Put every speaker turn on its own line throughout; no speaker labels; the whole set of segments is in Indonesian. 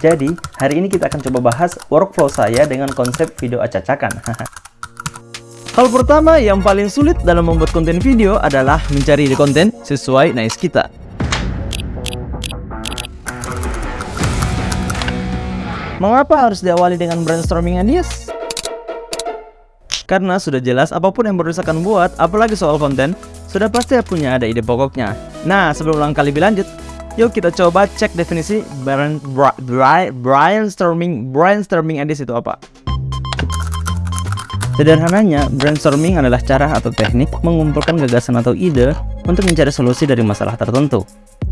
Jadi, hari ini kita akan coba bahas workflow saya dengan konsep video acak-acakan. Hal pertama yang paling sulit dalam membuat konten video adalah mencari ide konten sesuai niche kita. Mengapa harus diawali dengan brainstorming ideas? Karena sudah jelas apa pun yang baru akan buat, apalagi soal konten, sudah pasti punya ada ide pokoknya. Nah, sebelum langkah lebih lanjut, yuk kita coba cek definisi brain, brain, brainstorming brainstorming ideas itu apa. Sederhananya, brainstorming adalah cara atau teknik mengumpulkan gagasan atau ide untuk mencari solusi dari masalah tertentu.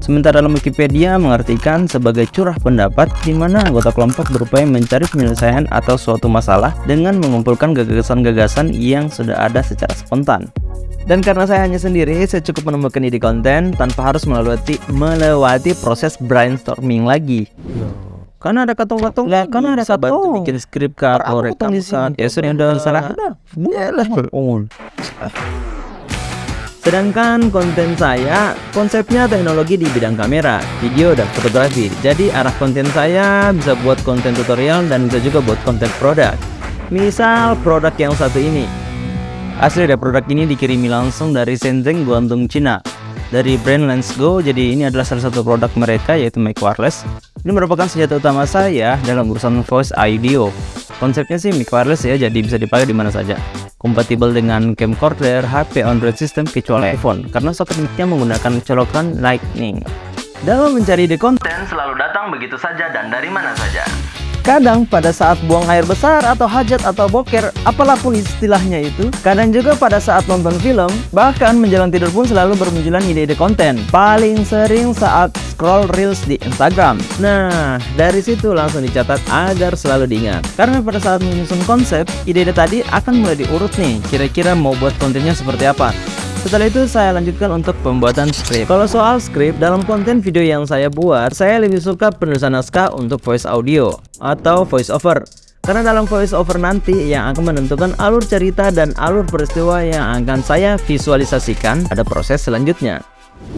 Sementara dalam Wikipedia mengartikan sebagai curah pendapat di mana anggota kelompok berupaya mencari penyelesaian atau suatu masalah dengan mengumpulkan gagasan-gagasan yang sudah ada secara spontan. Dan karena saya hanya sendiri, saya cukup menemukan ide konten tanpa harus melewati melewati proses brainstorming lagi. Karena ada katong-katong,
Lah, kan ada katong.
bikin skrip atau rekam
di sini.
Ya sudah udah salah.
Yalah. Oh.
Sedangkan konten saya konsepnya teknologi di bidang kamera, video, dan fotografi. Jadi arah konten saya bisa buat konten tutorial dan bisa juga buat konten produk. Misal produk yang satu ini. Asli dari produk ini dikirimi langsung dari Shenzhen, Guangdong, Cina. Dari brand Lensgo, jadi ini adalah salah satu produk mereka yaitu mic wireless. Ini merupakan senjata utama saya dalam urusan voice audio. Konsepnya sih mic wireless ya, jadi bisa dipakai di mana saja. Kompatibel dengan camcorder, HP, Android system kecuali iPhone karena soket mic-nya menggunakan colokan Lightning. Dalam mencari ide konten selalu datang begitu saja dan dari mana saja. Kadang pada saat buang air besar atau hajat atau boker, apalah pun istilahnya itu, kadang juga pada saat nonton film, bahkan menjelang tidur pun selalu bermunculan ide-ide konten. Paling sering saat scroll reels di Instagram. Nah, dari situ langsung dicatat agar selalu diingat. Karena pada saat menyusun konsep, ide-ide tadi akan mulai diurut nih, kira-kira mau buat kontennya seperti apa. Setelah itu saya lanjutkan untuk pembuatan skrip. Kalau soal skrip, dalam konten video yang saya buat, saya lebih suka penulisan naskah untuk voice audio atau voice over. Karena dalam voice over nanti yang akan menentukan alur cerita dan alur peristiwa yang akan saya visualisasikan pada proses selanjutnya.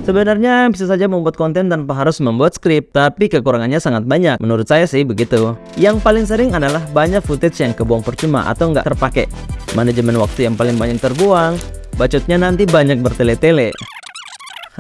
Sebenarnya bisa saja membuat konten tanpa harus membuat skrip, tapi kekurangannya sangat banyak. Menurut saya sih begitu. Yang paling sering adalah banyak footage yang kebuang percuma atau nggak terpakai. Manajemen waktu yang paling banyak terbuang, bacotnya nanti banyak bertele-tele.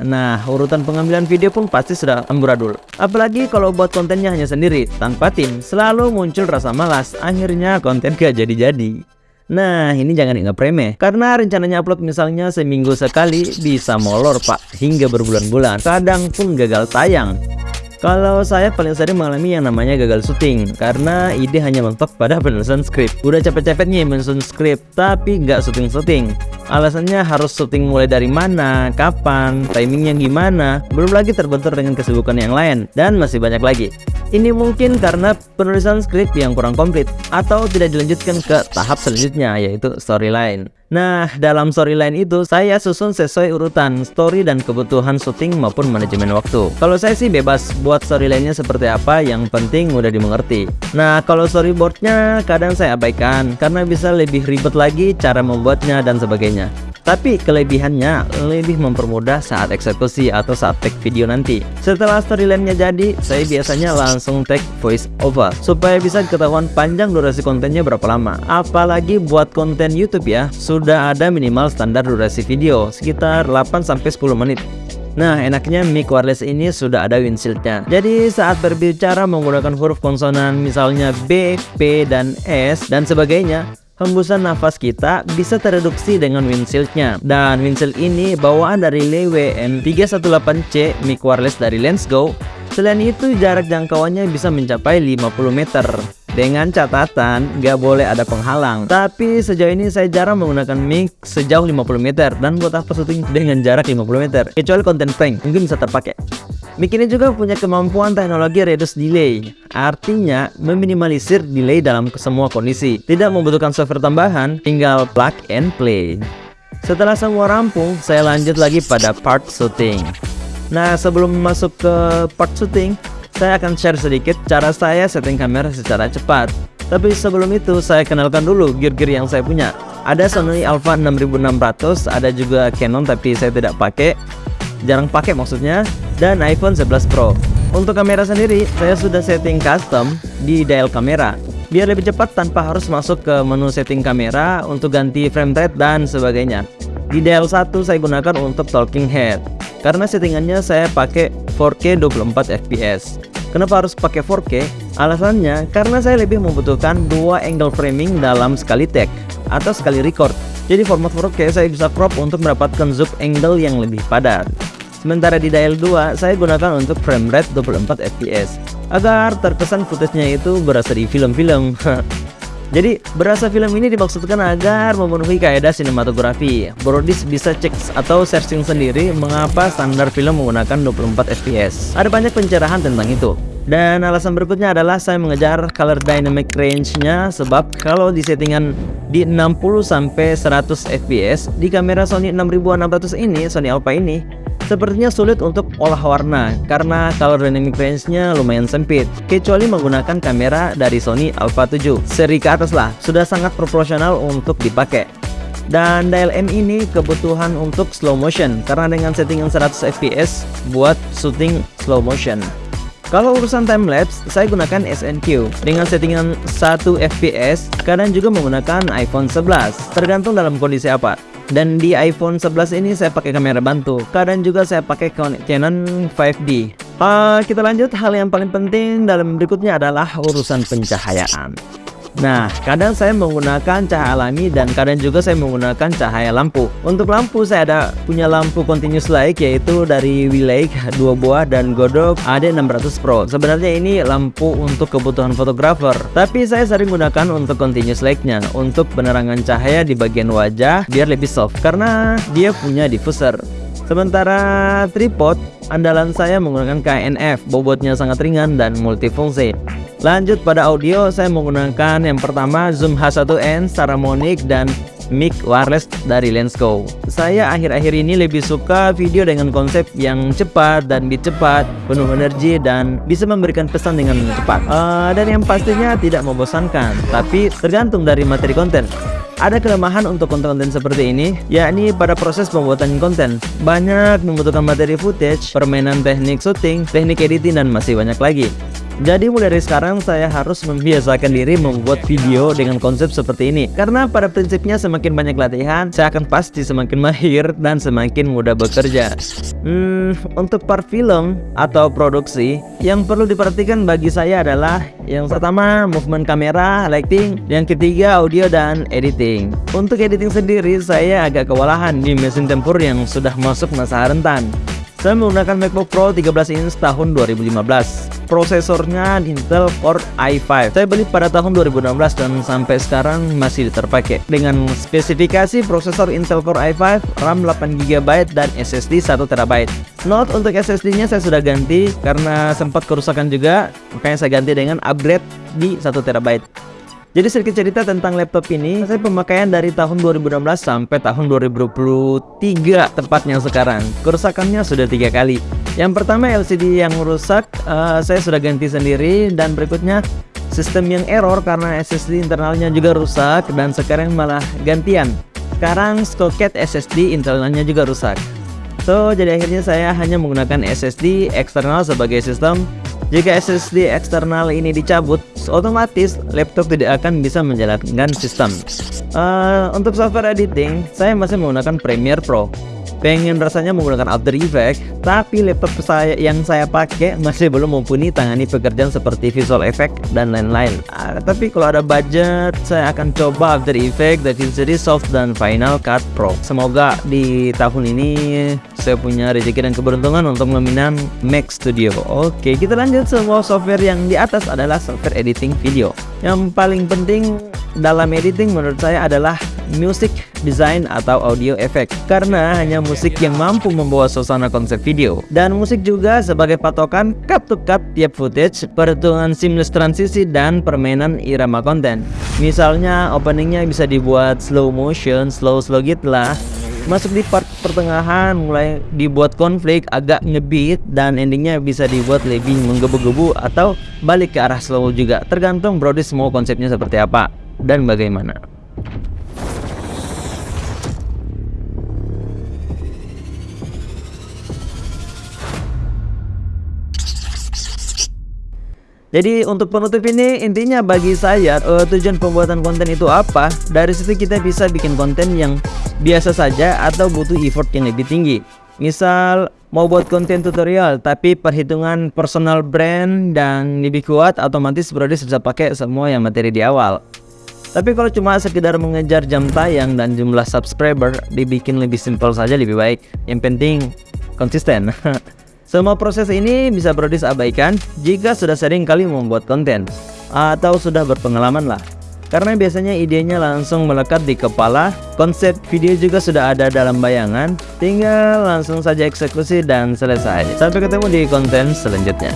Nah, urutan pengambilan video pun pasti sudah amburadul. Apalagi kalau buat kontennya hanya sendiri, tanpa tim, selalu muncul rasa malas. Akhirnya konten gak jadi-jadi. Nah, ini jangan dianggap remeh. Karena rencananya upload misalnya seminggu sekali, bisa molor pak, hingga berbulan-bulan. Kadang pun gagal tayang. Kalau saya paling sering mengalami yang namanya gagal syuting Karena ide hanya mentok pada penulisan skrip. Udah capek-capeknya menyusun skrip Tapi nggak syuting-syuting. Alasannya harus syuting mulai dari mana, kapan, timingnya gimana Belum lagi terbentur dengan kesibukan yang lain Dan masih banyak lagi Ini mungkin karena penulisan skrip yang kurang komplit Atau tidak dilanjutkan ke tahap selanjutnya yaitu storyline Nah, dalam storyline itu saya susun sesuai urutan story dan kebutuhan syuting maupun manajemen waktu. Kalau saya sih bebas buat storyline-nya seperti apa, yang penting udah dimengerti. Nah, kalau storyboardnya kadang saya abaikan karena bisa lebih ribet lagi cara membuatnya dan sebagainya. Tapi kelebihannya lebih mempermudah saat eksekusi atau saat take video nanti. Setelah storyline-nya jadi, saya biasanya langsung take voice over supaya bisa ketahuan panjang durasi kontennya berapa lama. Apalagi buat konten YouTube ya, sudah ada minimal standar durasi video sekitar 8 sampai 10 menit. Nah, enaknya mic wireless ini sudah ada windshieldnya. Jadi saat berbicara menggunakan huruf konsonan misalnya B, P, dan S dan sebagainya, hembusan nafas kita bisa tereduksi dengan windshieldnya. Dan windshield ini bawaan dari Lewe M318C mic wireless dari Lensgo. Selain itu jarak jangkauannya bisa mencapai 50 meter. Dengan catatan, gak boleh ada penghalang. Tapi sejauh ini saya jarang menggunakan mic sejauh 50 meter dan buat apa syuting dengan jarak 50 meter. Kecuali konten prank, mungkin bisa terpakai. Mic ini juga punya kemampuan teknologi reduce delay. Artinya, meminimalisir delay dalam semua kondisi. Tidak membutuhkan software tambahan, tinggal plug and play. Setelah semua rampung, saya lanjut lagi pada part syuting. Nah, sebelum masuk ke part syuting, saya akan share sedikit cara saya setting kamera secara cepat. Tapi sebelum itu, saya kenalkan dulu gear-gear yang saya punya. Ada Sony Alpha 6600, ada juga Canon tapi saya tidak pakai. Jarang pakai maksudnya, dan iPhone 11 Pro. Untuk kamera sendiri, saya sudah setting custom di dial kamera biar lebih cepat tanpa harus masuk ke menu setting kamera untuk ganti frame rate dan sebagainya. Di dial 1 saya gunakan untuk talking head karena settingannya saya pakai 4K 24 fps. Kenapa harus pakai 4K? Alasannya karena saya lebih membutuhkan dua angle framing dalam sekali take atau sekali record. Jadi format 4K saya bisa crop untuk mendapatkan zoom angle yang lebih padat. Sementara di dial 2 saya gunakan untuk frame rate 24 fps agar terkesan footage-nya itu berasa di film-film. Jadi berasa film ini dimaksudkan agar memenuhi kaidah sinematografi. Brodis bisa cek atau searching sendiri mengapa standar film menggunakan 24 fps. Ada banyak pencerahan tentang itu. Dan alasan berikutnya adalah saya mengejar color dynamic range-nya sebab kalau di settingan di 60 sampai 100 fps di kamera Sony 6600 ini, Sony Alpha ini Sepertinya sulit untuk olah warna karena color dynamic range-nya lumayan sempit kecuali menggunakan kamera dari Sony Alpha 7 seri ke atas lah sudah sangat proporsional untuk dipakai. Dan dial M ini kebutuhan untuk slow motion karena dengan settingan 100 fps buat shooting slow motion. Kalau urusan time lapse, saya gunakan SNQ dengan settingan 1 fps, kadang juga menggunakan iPhone 11, tergantung dalam kondisi apa. Dan di iPhone 11 ini saya pakai kamera bantu. Kadang juga saya pakai Canon 5D. Uh, kita lanjut hal yang paling penting dalam berikutnya adalah urusan pencahayaan. Nah, kadang saya menggunakan cahaya alami dan kadang juga saya menggunakan cahaya lampu. Untuk lampu saya ada punya lampu continuous light yaitu dari Willake dua buah dan Godok AD600 Pro. Sebenarnya ini lampu untuk kebutuhan fotografer, tapi saya sering gunakan untuk continuous lightnya untuk penerangan cahaya di bagian wajah biar lebih soft karena dia punya diffuser. Sementara tripod, andalan saya menggunakan KNF, bobotnya sangat ringan dan multifungsi. Lanjut pada audio, saya menggunakan yang pertama Zoom H1n Saramonic dan mic wireless dari Lensco. Saya akhir-akhir ini lebih suka video dengan konsep yang cepat dan beat cepat, penuh energi dan bisa memberikan pesan dengan cepat. Uh, dan yang pastinya tidak membosankan, tapi tergantung dari materi konten. Ada kelemahan untuk konten-konten seperti ini, yakni pada proses pembuatan konten. Banyak membutuhkan materi footage, permainan teknik syuting, teknik editing, dan masih banyak lagi. Jadi mulai dari sekarang saya harus membiasakan diri membuat video dengan konsep seperti ini Karena pada prinsipnya semakin banyak latihan Saya akan pasti semakin mahir dan semakin mudah bekerja. Hmm, untuk part film atau produksi Yang perlu diperhatikan bagi saya adalah Yang pertama movement kamera, lighting Yang ketiga audio dan editing. Untuk editing sendiri saya agak kewalahan di mesin tempur yang sudah masuk masa rentan. Saya menggunakan MacBook Pro 13 inch tahun 2015 Prosesornya Intel Core i5 Saya beli pada tahun 2016 dan sampai sekarang masih terpakai. Dengan spesifikasi prosesor Intel Core i5 RAM 8GB dan SSD 1TB Note untuk SSD nya saya sudah ganti karena sempat kerusakan juga. Makanya saya ganti dengan upgrade di 1TB jadi sedikit cerita tentang laptop ini, saya pemakaian dari tahun 2016 sampai tahun 2023 tepatnya sekarang. Kerusakannya sudah tiga kali. Yang pertama LCD yang rusak, uh, saya sudah ganti sendiri dan berikutnya sistem yang error karena SSD internalnya juga rusak dan sekarang malah gantian. Sekarang soket SSD internalnya juga rusak. So, jadi akhirnya saya hanya menggunakan SSD eksternal sebagai sistem jika SSD eksternal ini dicabut, otomatis laptop tidak akan bisa menjalankan sistem. Uh, untuk software editing, saya masih menggunakan Premiere Pro pengen rasanya menggunakan After Effects tapi laptop saya yang saya pakai masih belum mumpuni tangani pekerjaan seperti visual effect dan lain-lain. Uh, tapi kalau ada budget saya akan coba After Effects, DaVinci Resolve dan Final Cut Pro. Semoga di tahun ini saya punya rezeki dan keberuntungan untuk meminang Mac Studio. Oke kita lanjut. Semua software yang di atas adalah software editing video. Yang paling penting dalam editing menurut saya adalah music design atau audio effect. Karena hanya musik yang mampu membawa suasana konsep video. Dan musik juga sebagai patokan cut to cut tiap footage perhitungan seamless transisi dan permainan irama konten. Misalnya openingnya bisa dibuat slow motion slow slow gitu lah masuk di part pertengahan mulai dibuat konflik agak ngebeat dan endingnya bisa dibuat lebih menggebu-gebu atau balik ke arah slow juga. Tergantung Brody semua konsepnya seperti apa dan bagaimana Jadi untuk penutup ini intinya bagi saya uh, tujuan pembuatan konten itu apa? Dari situ kita bisa bikin konten yang biasa saja atau butuh effort yang lebih tinggi. Misal mau buat konten tutorial tapi perhitungan personal brand dan lebih kuat otomatis Brody bisa pakai semua yang materi di awal. Tapi kalau cuma sekedar mengejar jam tayang dan jumlah subscriber dibikin lebih simpel saja lebih baik. Yang penting konsisten. Semua proses ini bisa Brodis abaikan jika sudah sering kali membuat konten atau sudah berpengalaman lah. Karena biasanya idenya langsung melekat di kepala, konsep video juga sudah ada dalam bayangan, tinggal langsung saja eksekusi dan selesai. Sampai ketemu di konten selanjutnya.